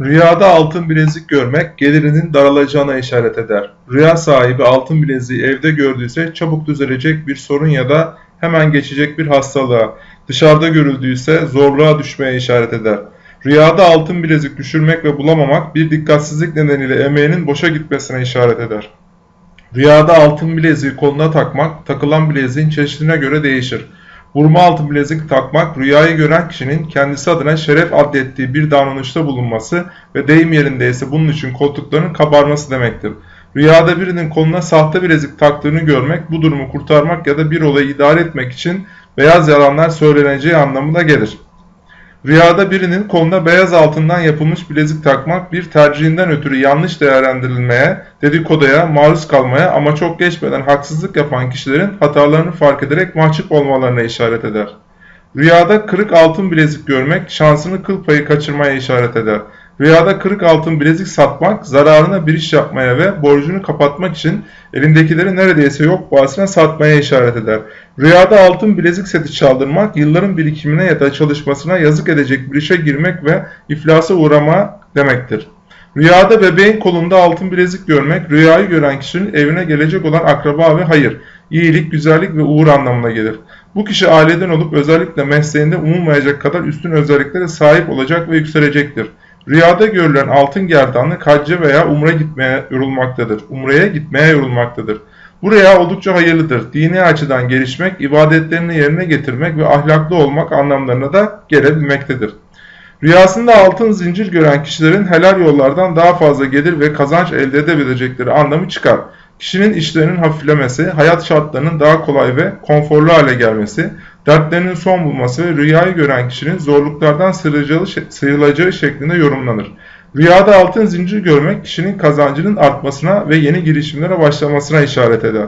Rüyada altın bilezik görmek gelirinin daralacağına işaret eder. Rüya sahibi altın bileziği evde gördüyse çabuk düzelecek bir sorun ya da hemen geçecek bir hastalığa, dışarıda görüldüyse zorluğa düşmeye işaret eder. Rüyada altın bilezik düşürmek ve bulamamak bir dikkatsizlik nedeniyle emeğinin boşa gitmesine işaret eder. Rüyada altın bileziği koluna takmak, takılan bileziğin çeşidine göre değişir. Vurma altın bilezik takmak, rüyayı gören kişinin kendisi adına şeref adettiği bir davranışta bulunması ve deyim yerindeyse bunun için koltuklarının kabarması demektir. Rüyada birinin koluna sahte bilezik taktığını görmek, bu durumu kurtarmak ya da bir olayı idare etmek için beyaz yalanlar söyleneceği anlamına gelir. Rüyada birinin koluna beyaz altından yapılmış bilezik takmak bir tercihinden ötürü yanlış değerlendirilmeye, dedikoduya, maruz kalmaya ama çok geçmeden haksızlık yapan kişilerin hatalarını fark ederek mahcup olmalarına işaret eder. Rüyada kırık altın bilezik görmek şansını kıl payı kaçırmaya işaret eder. Rüyada kırık altın bilezik satmak, zararına bir iş yapmaya ve borcunu kapatmak için elindekileri neredeyse yok pahasına satmaya işaret eder. Rüyada altın bilezik seti çaldırmak, yılların birikimine ya da çalışmasına yazık edecek bir işe girmek ve iflasa uğrama demektir. Rüyada bebeğin kolunda altın bilezik görmek, rüyayı gören kişinin evine gelecek olan akraba ve hayır, iyilik, güzellik ve uğur anlamına gelir. Bu kişi aileden olup özellikle mesleğinde umulmayacak kadar üstün özelliklere sahip olacak ve yükselecektir. Rüyada görülen altın gerdanlık hacca veya umre gitmeye yorulmaktadır. Umreye gitmeye yorulmaktadır. Bu rüya oldukça hayırlıdır. Dini açıdan gelişmek, ibadetlerini yerine getirmek ve ahlaklı olmak anlamlarına da gelebilmektedir. Rüyasında altın zincir gören kişilerin helal yollardan daha fazla gelir ve kazanç elde edebilecekleri anlamı çıkar. Kişinin işlerinin hafiflemesi, hayat şartlarının daha kolay ve konforlu hale gelmesi, dertlerinin son bulması ve rüyayı gören kişinin zorluklardan sıyrılacağı, şeklinde yorumlanır. Rüyada altın zincir görmek kişinin kazancının artmasına ve yeni girişimlere başlamasına işaret eder.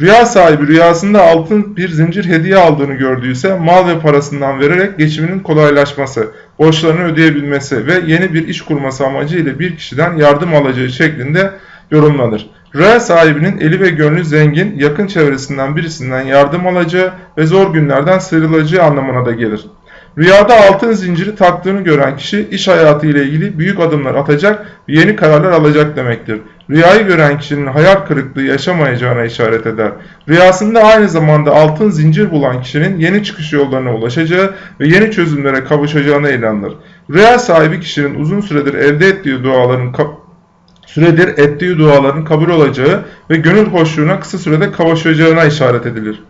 Rüya sahibi rüyasında altın bir zincir hediye aldığını gördüyse mal ve parasından vererek geçiminin kolaylaşması, borçlarını ödeyebilmesi ve yeni bir iş kurması amacıyla bir kişiden yardım alacağı şeklinde yorumlanır. Rüya sahibinin eli ve gönlü zengin, yakın çevresinden birisinden yardım alacağı ve zor günlerden sıyrılacağı anlamına da gelir. Rüyada altın zinciri taktığını gören kişi iş hayatı ile ilgili büyük adımlar atacak ve yeni kararlar alacak demektir. Rüyayı gören kişinin hayal kırıklığı yaşamayacağına işaret eder. Rüyasında aynı zamanda altın zincir bulan kişinin yeni çıkış yollarına ulaşacağı ve yeni çözümlere kavuşacağına inanılır. Rüya sahibi kişinin uzun süredir elde ettiği duaların süredir ettiği duaların kabul olacağı ve gönül hoşluğuna kısa sürede kavuşacağına işaret edilir.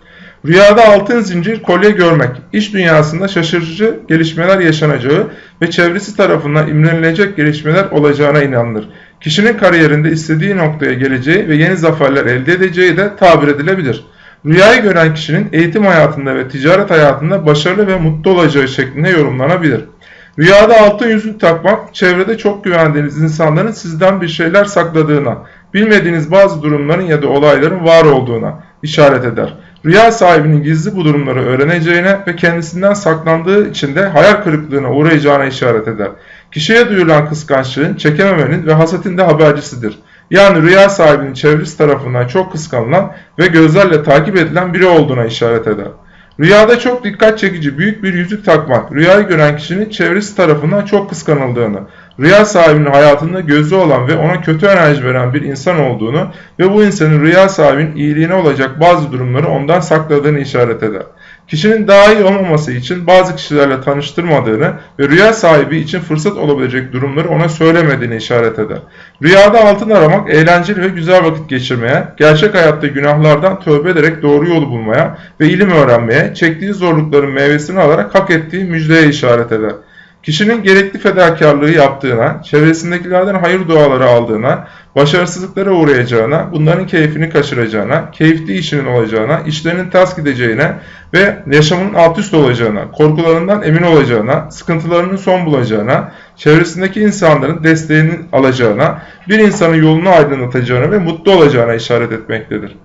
Rüyada altın zincir kolye görmek, iş dünyasında şaşırtıcı gelişmeler yaşanacağı ve çevresi tarafından imrenilecek gelişmeler olacağına inanılır. Kişinin kariyerinde istediği noktaya geleceği ve yeni zaferler elde edeceği de tabir edilebilir. Rüyayı gören kişinin eğitim hayatında ve ticaret hayatında başarılı ve mutlu olacağı şeklinde yorumlanabilir. Rüyada altın yüzük takmak, çevrede çok güvendiğiniz insanların sizden bir şeyler sakladığına, bilmediğiniz bazı durumların ya da olayların var olduğuna işaret eder. Rüya sahibinin gizli bu durumları öğreneceğine ve kendisinden saklandığı için de hayal kırıklığına uğrayacağına işaret eder. Kişiye duyulan kıskançlığın, çekememenin ve hasetin de habercisidir. Yani rüya sahibinin çevresi tarafından çok kıskanılan ve gözlerle takip edilen biri olduğuna işaret eder. Rüyada çok dikkat çekici büyük bir yüzük takmak, rüyayı gören kişinin çevresi tarafından çok kıskanıldığını, rüya sahibinin hayatında gözü olan ve ona kötü enerji veren bir insan olduğunu ve bu insanın rüya sahibinin iyiliğine olacak bazı durumları ondan sakladığını işaret eder. Kişinin daha iyi olmaması için bazı kişilerle tanıştırmadığını ve rüya sahibi için fırsat olabilecek durumları ona söylemediğini işaret eder. Rüyada altın aramak eğlenceli ve güzel vakit geçirmeye, gerçek hayatta günahlardan tövbe ederek doğru yolu bulmaya ve ilim öğrenmeye, çektiği zorlukların meyvesini alarak hak ettiği müjdeye işaret eder. Kişinin gerekli fedakarlığı yaptığına, çevresindekilerden hayır duaları aldığına, başarısızlıklara uğrayacağına, bunların keyfini kaçıracağına, keyifli işinin olacağına, işlerinin ters gideceğine ve yaşamının alt üst olacağına, korkularından emin olacağına, sıkıntılarının son bulacağına, çevresindeki insanların desteğini alacağına, bir insanın yolunu aydınlatacağına ve mutlu olacağına işaret etmektedir.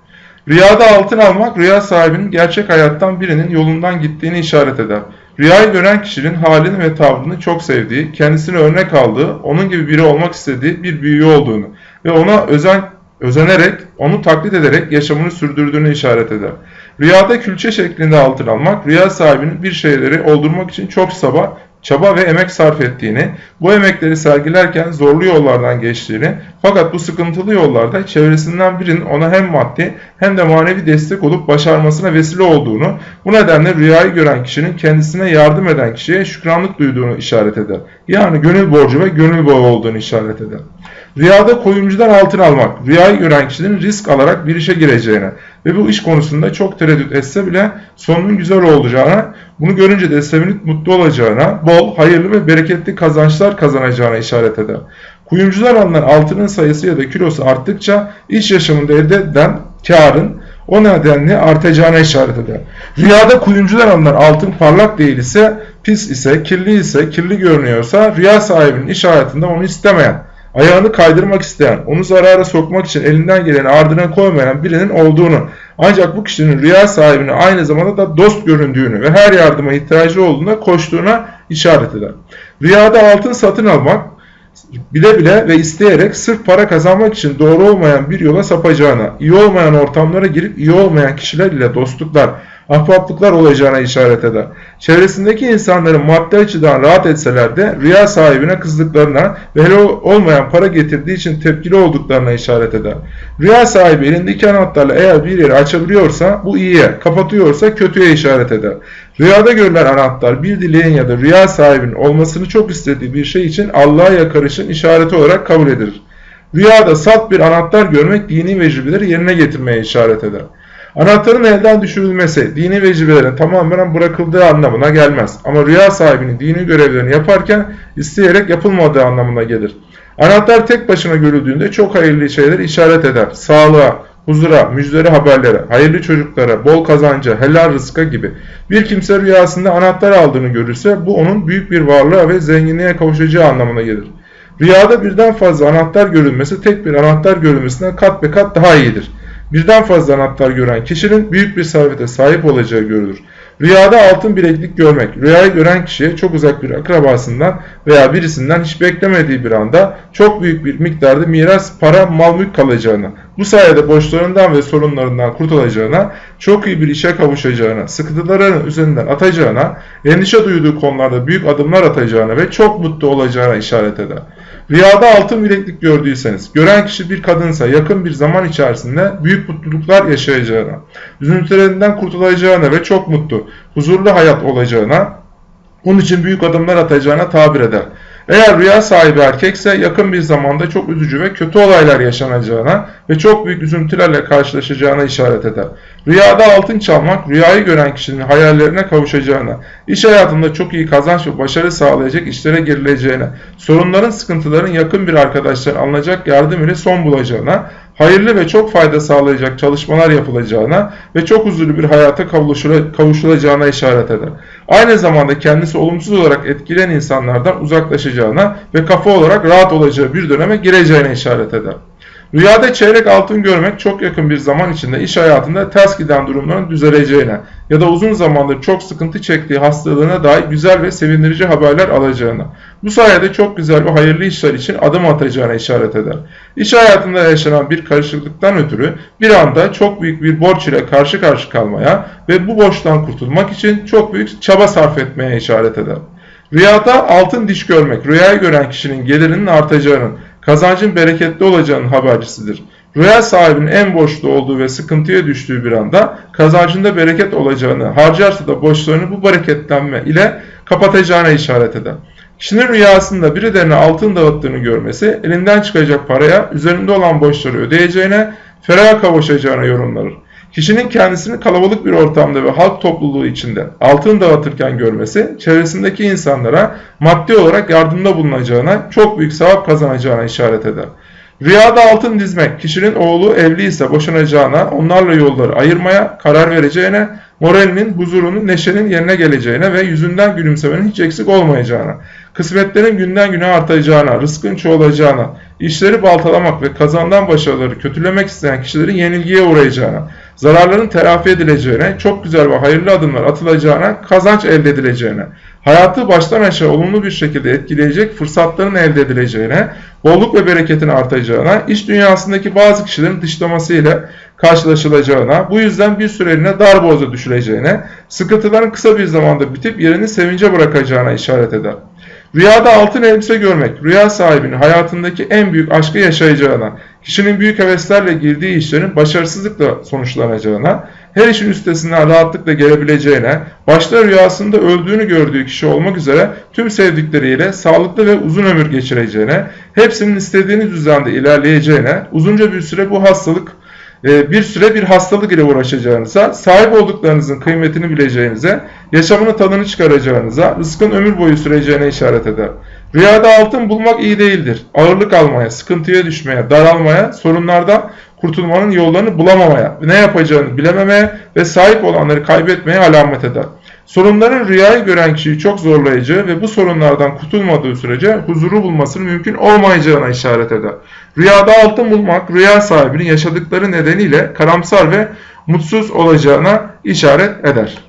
Rüyada altın almak, rüya sahibinin gerçek hayattan birinin yolundan gittiğini işaret eder. Rüyayı gören kişinin halini ve tavrını çok sevdiği, kendisine örnek aldığı, onun gibi biri olmak istediği bir büyüğü olduğunu ve ona özen, özenerek, onu taklit ederek yaşamını sürdürdüğünü işaret eder. Rüyada külçe şeklinde altın almak, rüya sahibinin bir şeyleri oldurmak için çok sabah, çaba ve emek sarf ettiğini, bu emekleri sergilerken zorlu yollardan geçtiğini fakat bu sıkıntılı yollarda çevresinden birinin ona hem maddi hem de manevi destek olup başarmasına vesile olduğunu, bu nedenle rüyayı gören kişinin kendisine yardım eden kişiye şükranlık duyduğunu işaret eder. Yani gönül borcu ve gönül bağı olduğunu işaret eder. Rüyada koyuncudan altın almak, rüyayı gören kişinin risk alarak bir işe gireceğine ve bu iş konusunda çok tereddüt etse bile sonunun güzel olacağına, bunu görünce de sevinip mutlu olacağına, bol, hayırlı ve bereketli kazançlar kazanacağına işaret eder. Kuyumcular alınan altının sayısı ya da kilosu arttıkça iş yaşamında elde edilen karın o nedenle artacağına işaret eder. Rüyada kuyumcular alınan altın parlak değil ise, pis ise, kirli ise, kirli görünüyorsa rüya sahibinin iş hayatında onu istemeyen, ayağını kaydırmak isteyen, onu zarara sokmak için elinden geleni ardına koymayan birinin olduğunu, ancak bu kişinin rüya sahibine aynı zamanda da dost göründüğünü ve her yardıma ihtiyacı olduğunda koştuğuna işaret eder. Rüyada altın satın almak, bile bile ve isteyerek sırf para kazanmak için doğru olmayan bir yola sapacağına, iyi olmayan ortamlara girip iyi olmayan kişiler ile dostluklar, ahbaplıklar olacağına işaret eder. Çevresindeki insanların maddi açıdan rahat etseler de rüya sahibine kızdıklarına ve hele olmayan para getirdiği için tepkili olduklarına işaret eder. Rüya sahibi elindeki anahtarla eğer bir yeri açabiliyorsa bu iyiye, kapatıyorsa kötüye işaret eder. Rüyada görülen anahtar bir dileğin ya da rüya sahibinin olmasını çok istediği bir şey için Allah'a yakarışın işareti olarak kabul edilir. Rüyada salt bir anahtar görmek dini vecibeleri yerine getirmeye işaret eder. Anahtarın elden düşürülmesi dini vecibelerin tamamen bırakıldığı anlamına gelmez. Ama rüya sahibinin dini görevlerini yaparken isteyerek yapılmadığı anlamına gelir. Anahtar tek başına görüldüğünde çok hayırlı şeyler işaret eder. Sağlığa, huzura, müjdeli haberlere, hayırlı çocuklara, bol kazanca, helal rızka gibi. Bir kimse rüyasında anahtar aldığını görürse bu onun büyük bir varlığa ve zenginliğe kavuşacağı anlamına gelir. Rüyada birden fazla anahtar görülmesi tek bir anahtar görülmesinden kat be kat daha iyidir. Birden fazla anahtar gören kişinin büyük bir servete sahip olacağı görülür. Rüyada altın bileklik görmek, rüyayı gören kişiye çok uzak bir akrabasından veya birisinden hiç beklemediği bir anda çok büyük bir miktarda miras, para, mal mülk kalacağını, bu sayede borçlarından ve sorunlarından kurtulacağına, çok iyi bir işe kavuşacağına, sıkıntıların üzerinden atacağına, endişe duyduğu konularda büyük adımlar atacağına ve çok mutlu olacağına işaret eder. Rüyada altın bileklik gördüyseniz, gören kişi bir kadınsa yakın bir zaman içerisinde büyük mutluluklar yaşayacağına, üzüntülerinden kurtulacağına ve çok mutlu, huzurlu hayat olacağına, onun için büyük adımlar atacağına tabir eder. Eğer rüya sahibi erkekse yakın bir zamanda çok üzücü ve kötü olaylar yaşanacağına ve çok büyük üzüntülerle karşılaşacağına işaret eder. Rüyada altın çalmak, rüyayı gören kişinin hayallerine kavuşacağına, iş hayatında çok iyi kazanç ve başarı sağlayacak işlere girileceğine, sorunların, sıkıntıların yakın bir arkadaşların alınacak yardım ile son bulacağına, hayırlı ve çok fayda sağlayacak çalışmalar yapılacağına ve çok huzurlu bir hayata kavuşulacağına işaret eder. Aynı zamanda kendisi olumsuz olarak etkileyen insanlardan uzaklaşacağına ve kafa olarak rahat olacağı bir döneme gireceğine işaret eder. Rüyada çeyrek altın görmek çok yakın bir zaman içinde iş hayatında ters giden durumların düzeleceğine ya da uzun zamandır çok sıkıntı çektiği hastalığına dair güzel ve sevindirici haberler alacağına, bu sayede çok güzel ve hayırlı işler için adım atacağına işaret eder. İş hayatında yaşanan bir karışıklıktan ötürü bir anda çok büyük bir borç ile karşı karşı kalmaya ve bu borçtan kurtulmak için çok büyük çaba sarf etmeye işaret eder. Rüyada altın diş görmek, rüyayı gören kişinin gelirinin artacağının, kazancın bereketli olacağının habercisidir. Rüya sahibinin en borçlu olduğu ve sıkıntıya düştüğü bir anda kazancında bereket olacağını, harcarsa da borçlarını bu bereketlenme ile kapatacağına işaret eder. Kişinin rüyasında birilerine altın dağıttığını görmesi, elinden çıkacak paraya, üzerinde olan borçları ödeyeceğine, ferah kavuşacağına yorumlanır. Kişinin kendisini kalabalık bir ortamda ve halk topluluğu içinde altın dağıtırken görmesi, çevresindeki insanlara maddi olarak yardımda bulunacağına, çok büyük sevap kazanacağına işaret eder. Rüyada altın dizmek, kişinin oğlu evli ise boşanacağına, onlarla yolları ayırmaya karar vereceğine, moralinin, huzurunun, neşenin yerine geleceğine ve yüzünden gülümsemenin hiç eksik olmayacağına, kısmetlerin günden güne artacağına, rızkın çoğalacağına, işleri baltalamak ve kazandan başarıları kötülemek isteyen kişilerin yenilgiye uğrayacağına, zararların telafi edileceğine, çok güzel ve hayırlı adımlar atılacağına, kazanç elde edileceğine, hayatı baştan aşağı olumlu bir şekilde etkileyecek fırsatların elde edileceğine, bolluk ve bereketin artacağına, iş dünyasındaki bazı kişilerin dışlaması ile karşılaşılacağına, bu yüzden bir süreliğine darboğaza düşüleceğine, sıkıntıların kısa bir zamanda bitip yerini sevince bırakacağına işaret eder. Rüyada altın elbise görmek, rüya sahibinin hayatındaki en büyük aşkı yaşayacağına, kişinin büyük heveslerle girdiği işlerin başarısızlıkla sonuçlanacağına, her işin üstesinden rahatlıkla gelebileceğine, başta rüyasında öldüğünü gördüğü kişi olmak üzere tüm sevdikleriyle sağlıklı ve uzun ömür geçireceğine, hepsinin istediğiniz düzende ilerleyeceğine, uzunca bir süre bu hastalık bir süre bir hastalık ile uğraşacağınıza, sahip olduklarınızın kıymetini bileceğinize, yaşamının tadını çıkaracağınıza, rızkın ömür boyu süreceğine işaret eder. Rüyada altın bulmak iyi değildir. Ağırlık almaya, sıkıntıya düşmeye, daralmaya, sorunlardan kurtulmanın yollarını bulamamaya, ne yapacağını bilememeye ve sahip olanları kaybetmeye alamet eder. Sorunların rüyayı gören kişiyi çok zorlayıcı ve bu sorunlardan kurtulmadığı sürece huzuru bulmasının mümkün olmayacağına işaret eder. Rüyada altın bulmak, rüya sahibinin yaşadıkları nedeniyle karamsar ve mutsuz olacağına işaret eder.